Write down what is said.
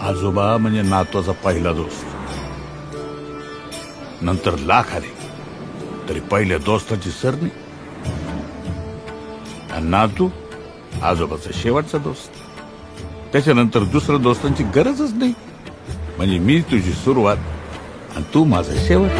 आजोबा म्हणजे नातवाचा पहिला दोस्त. नंतर लाख आले तरी पहिल्या दोस्ताची सरणी. आणि नातू आजोबाचा शेवटचा दोस्त. त्याच्यानंतर दुसऱ्या दोस्तांची गरजच नाही. म्हणजे मी तुझी सुरुवात आणि तू माझा शेवट.